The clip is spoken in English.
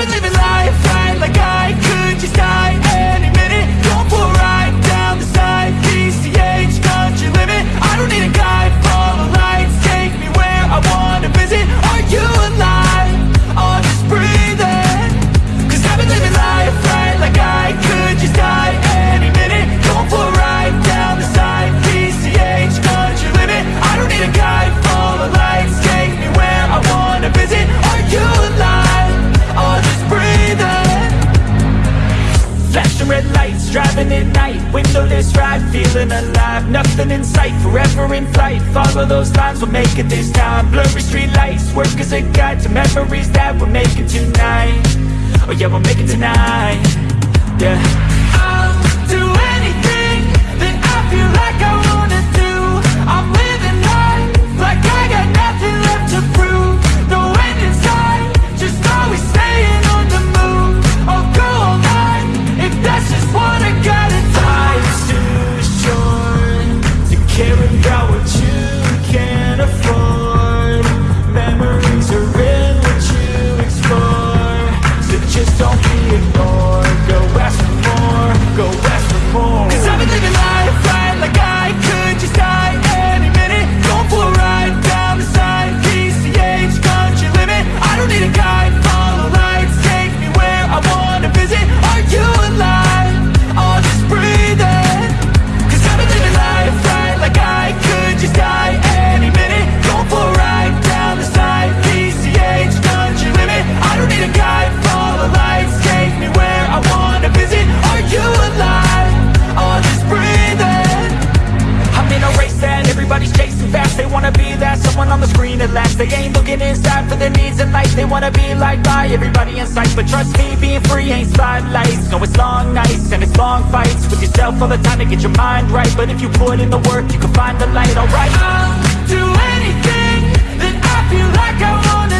been living life right. Like I could just die any minute. Down the side. Limit I don't need a guide, lights. Take me where I wanna visit. Are you alive? Driving at night. Windowless ride, feeling alive. Nothing in sight, forever in flight. Follow those lines, we'll make it this time. Blurry street lights, work as a guide To memories that we're making tonight. Oh yeah, we'll make it tonight. Yeah They ain't looking inside for their needs in life. They wanna be liked by everybody in sight. But trust me, being free ain't spotlights. No, it's long nights and it's long fights With yourself all the time to get your mind right. But if you put in the work, you can find the light, alright. I'll do anything that I feel like I wanna